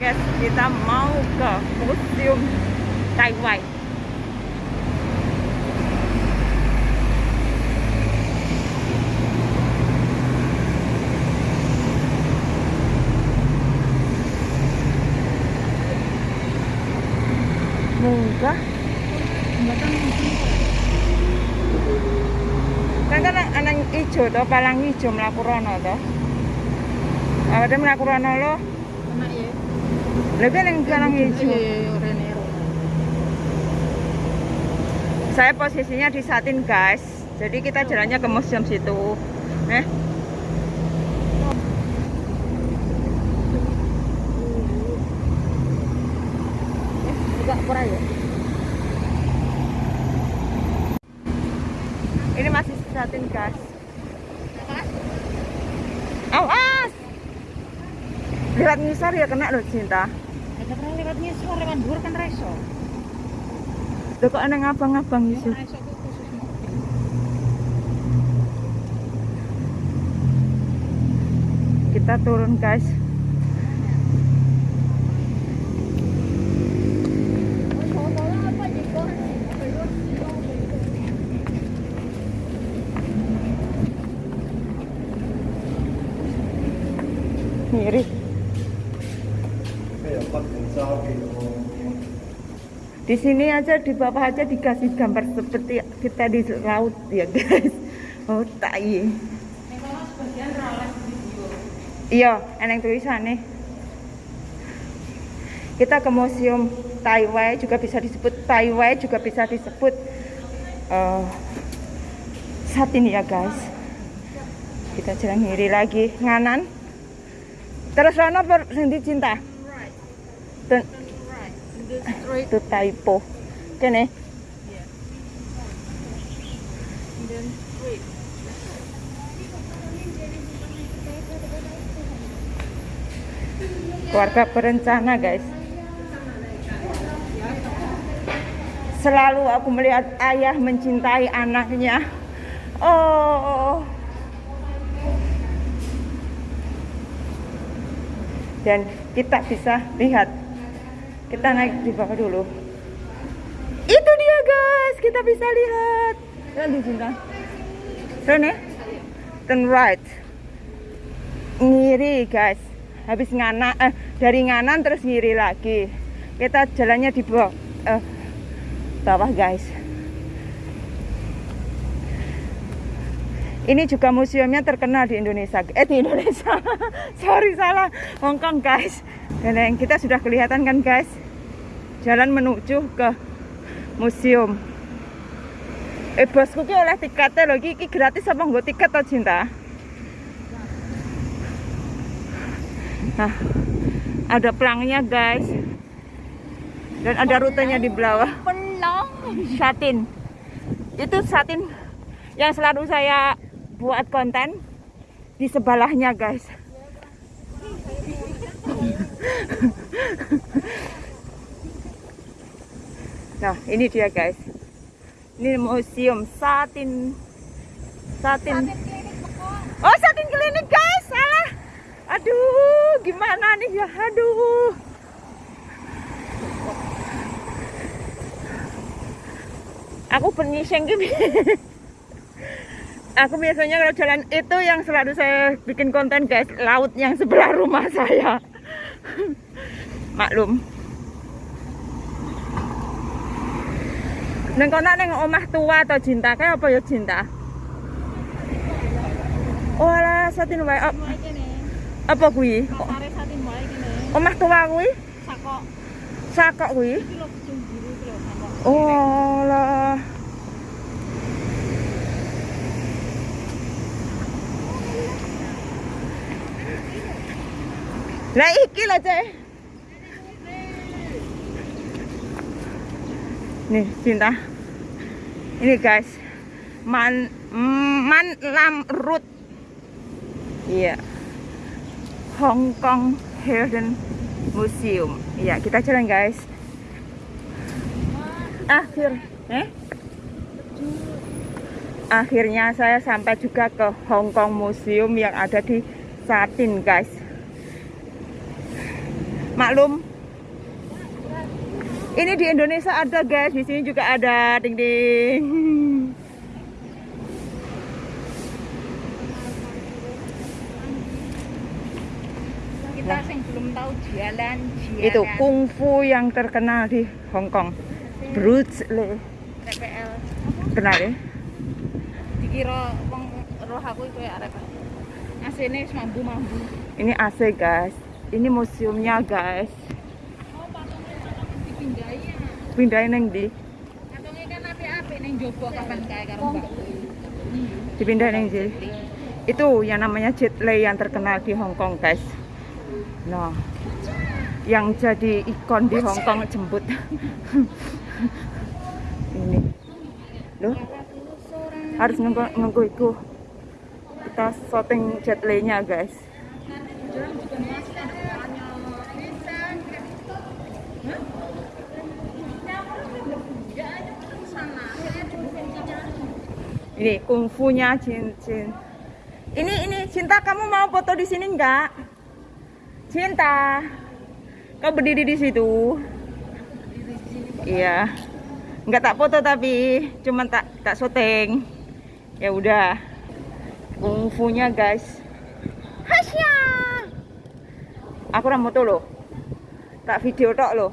Guys, kita mau ke Museum Taiwan. Munggah. Kan kan anak ijo to, palang ijo mlaku rono to. Awake mlaku rono. Kan yang palang ijo. Iya, Rene Roma. Saya posisinya di Satin, guys. Jadi kita jalannya ke museum situ. Eh, pura ya. ini masih Satin, guys. Awas! Lihat ngisar ya kena loh cinta. Pernah lewatnya suara lewat dhuwur kan reso. Loh kok ada ngabang-ngabang gitu. Reso ku khusus mobil. Kita turun, guys. Mirip. Di sini aja di bawah aja dikasih gambar seperti kita di laut ya guys. Oh tak iya. Iya, eneng tulisannya. Kita ke museum Taiwan juga bisa disebut Taiwan juga bisa disebut eh saat ini ya guys. Kita jalan kiri lagi nganan. Terus Rono per sendi cinta. Itu typo. Then straight. keluarga berencana guys selalu aku melihat ayah mencintai anaknya oh dan kita bisa lihat kita naik di bawah dulu. Itu dia guys. Kita bisa lihat. Di cinta turn ya. Turn right. Ngiri guys. Habis ngana eh, dari nganan terus ngiri lagi. Kita jalannya di bawah eh, bawah guys ini juga museumnya terkenal di Indonesia. Eh di Indonesia. Sorry salah. Hongkong guys. Dan yang kita sudah kelihatan kan guys? Jalan menuju ke museum. Eh bosku ki oleh tiketnya loh ki ki gratis apa nggak tiket atau cinta? Nah, ada pelangnya guys. Dan ada rutenya di bawah. Pelong. Satin. Itu satin yang selalu saya buat konten di sebelahnya guys. Nah, ini dia guys. Ini museum satin. Satin. Oh, satin klinik guys. Salah. Aduh, gimana nih ya? Aduh. Aku penyiseng gitu. Aku biasanya kalau jalan itu yang selalu saya bikin konten guys, laut yang sebelah rumah saya. Maklum. Neng kono neng omah tua atau cinta kayak apa ya cinta? Oh alah satin wae. Kene. apa kene. Omah tua kuwi? Sakok. Sakok sakok. Oh lah. Lah iki lah cek. Nih cinta. Ini guys. Man Man Lam Root. Iya. Hong Kong Hidden Museum. Iya, kita jalan guys. Akhir, eh? Akhirnya saya sampai juga ke Hong Kong Museum yang ada di Satin, guys. Maklum. Ini di Indonesia ada guys, di sini juga ada. Ding ding. Kita sing belum tahu jalan, jalan. Itu kungfu yang terkenal di Hong Kong. Bruce Lee. TPL. Kenal ya? Dikira wong roh aku itu ya. Asine wis mambu-mambu. Ini AC guys. Ini museumnya guys. Ya. Pindahin neng di. Kan. Dipindahin neng di. Itu yang namanya Jet Li yang terkenal di Hong Kong guys. Nah, yang jadi ikon di Hong Kong jemput. Ini. Loh, harus nunggu nunggu itu. Kita syuting Jet Li-nya guys. Ini kungfunya Jin. Ini ini Cinta kamu mau foto di sini enggak? Cinta. Kau berdiri di situ. Iya. Enggak tak foto tapi cuman tak tak syuting. Ya udah. Kungfunya guys. Hasya. Aku ora moto loh. Tak video tok loh.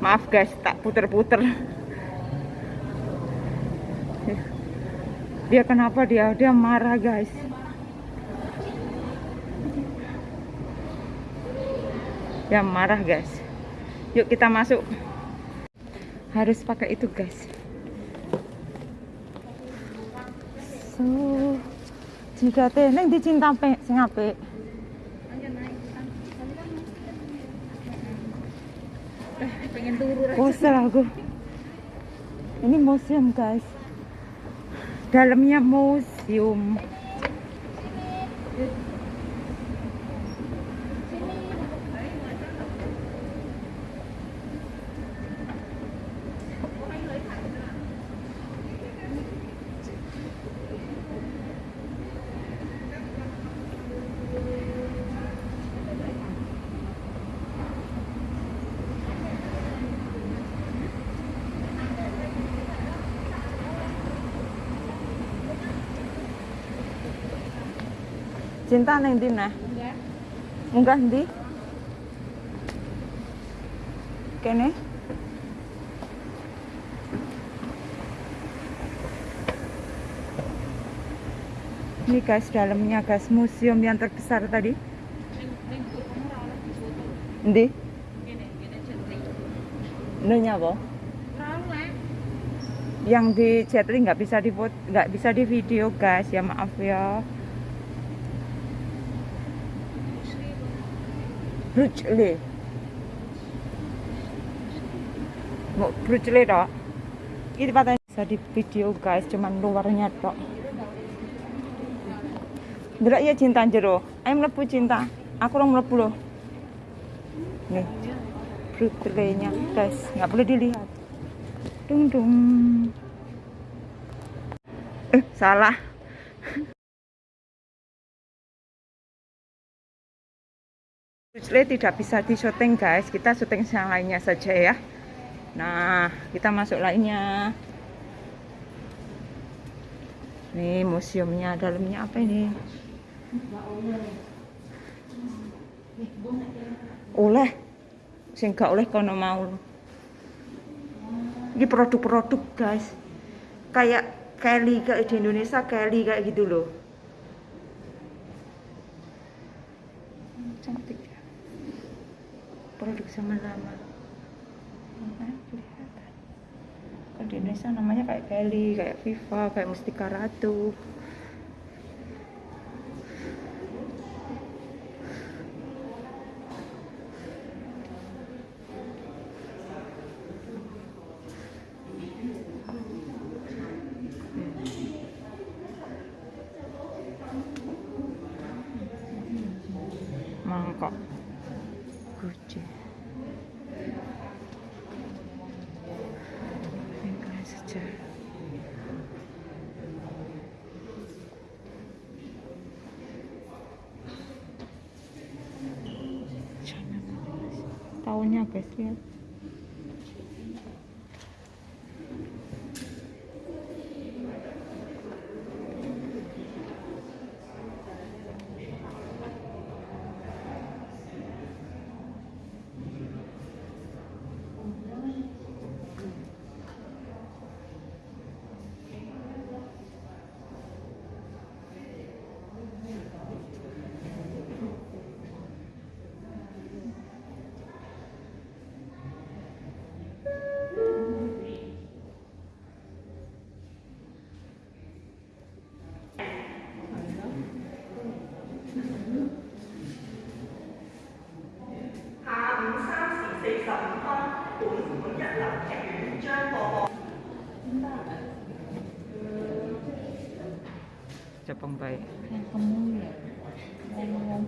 Maaf guys, tak puter-puter. Dia kenapa dia? Dia marah guys. Dia marah guys. Yuk kita masuk. Harus pakai itu guys. So, jika teneng dicinta pe. Bosan aku. Ini museum guys. Dalamnya museum. Cinta neng ndi nah? Enggak. Ndi? Kene? Ini guys dalamnya guys museum yang terbesar tadi. Jentri. Nanya apa? Yang di Jetli nggak bisa di nggak bisa di video guys ya maaf ya. Bruce Lee. Mau Bruce Lee tok. Ini patah bisa di video guys, cuman luarnya tok. Delok ya cinta jero. Ayo mlebu cinta. Aku orang mlebu loh. Nih. Bruce Lee-nya guys, nggak boleh dilihat. Dung dung. Eh, salah. Lee tidak bisa di syuting guys. Kita syuting yang lainnya saja ya. Nah kita masuk lainnya. Nih museumnya dalamnya apa ini? Oleh. Sing gak oleh kono mau. Ini produk-produk guys. Kayak Kelly kayak di Indonesia Kelly kayak gitu loh cantik ya lama Nah, kelihatan. Kalau di Indonesia namanya kayak Kelly kayak Viva kayak Mustika Ratu mangkok Bueno, pues sí. giọng con tuổi muốn nhận lòng trẻ chơi bò Jepang baik. Yang kamu ya, yang ngomong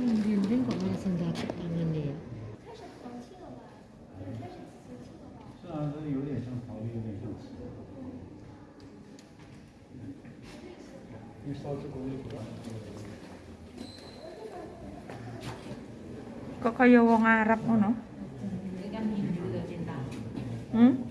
Hmm, Bimbing kok malah senjata tangannya ya? Kok kaya wong Arab ngono? Hmm?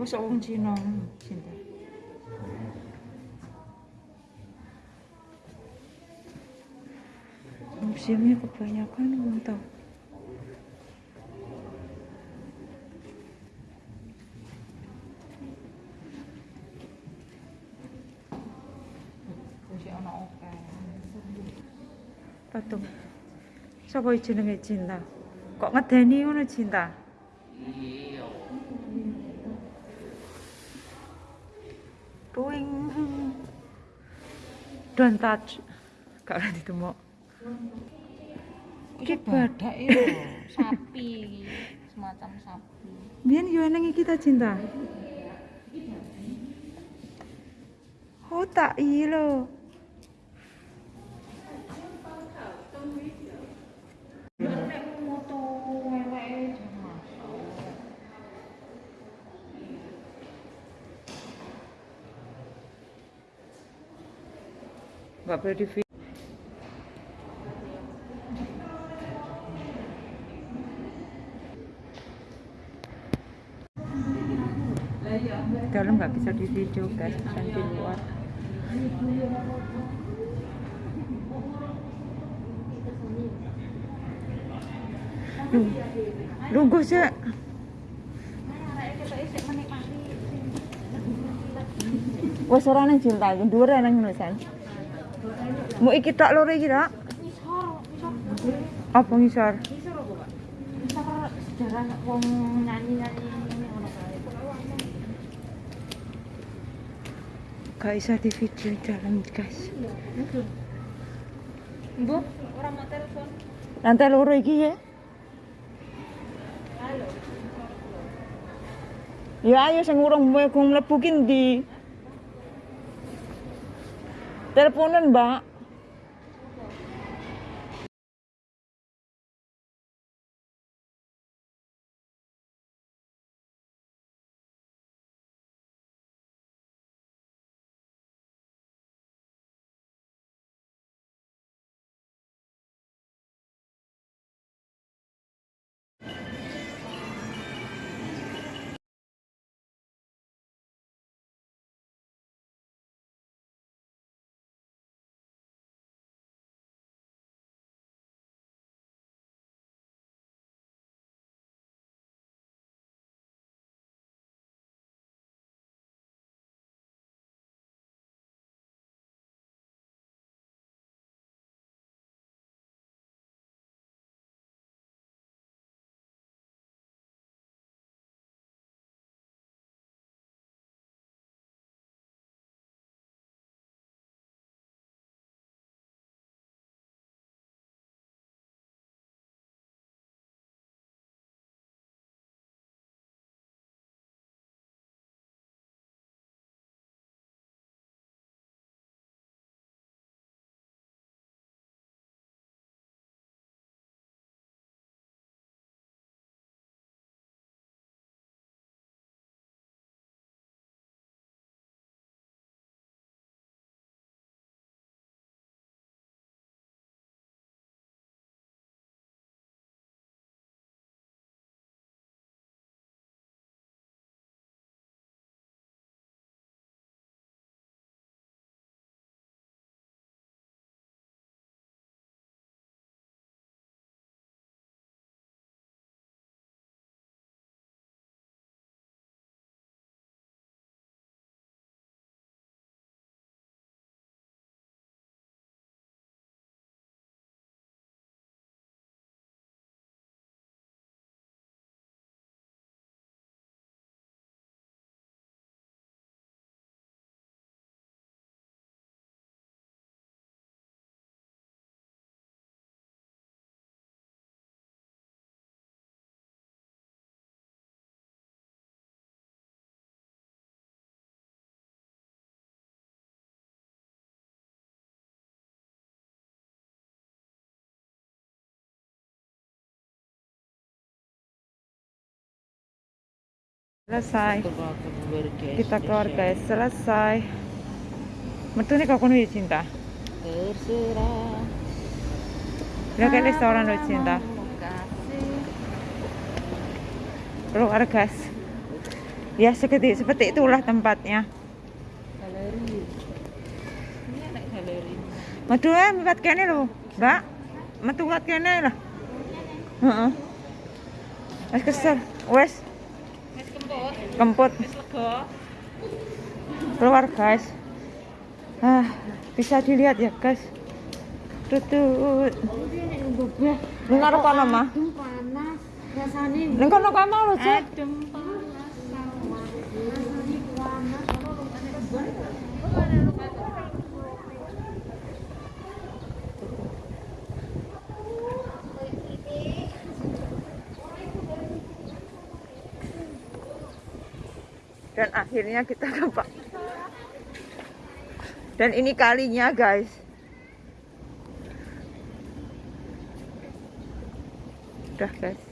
벌써 온 지는 진다. Объемnya kebanyakan untuk patung. Sapa jenenge Cinta? Kok ngedeni ngono Cinta? going. Don't touch. Kak ora ditemok. Iki badak ya, sapi semacam sapi. Biyen yo eneng iki ta cinta. Oh tak iya loh. বাপরে এটি Dalam nggak bisa di video guys, bisa di luar. Lunggu sih. Wah, suaranya cinta iki, dhuwur nang nulisan. Mau ikut tak lori kita? tak? Ngisor, ngisor. Apa ngisor? Ngisor apa, Pak? Ngisor sejarah wong nyanyi-nyanyi ngono kae. Gak bisa di video dalam guys. Bu, orang mau telepon. Nanti lori iki ya. Halo. Ya ayo sing urung mlebu ki ndi? Teleponan, Mbak. Selesai. Kita keluar guys. selesai. Metu nih kau nih cinta? Terserah. udah kayak restoran lo cinta? Keluar guys. Ya seperti seperti itulah tempatnya. Ini metu eh buat kene lo mbak. Metu buat kene lah. Heeh. Wes kesel, wes kemput keluar guys. Ah bisa dilihat ya guys. Tutut. Dengar apa nama panas. Rasanya kono kae mau lho, Dan akhirnya kita dapat. Dan ini kalinya, guys. Udah, guys.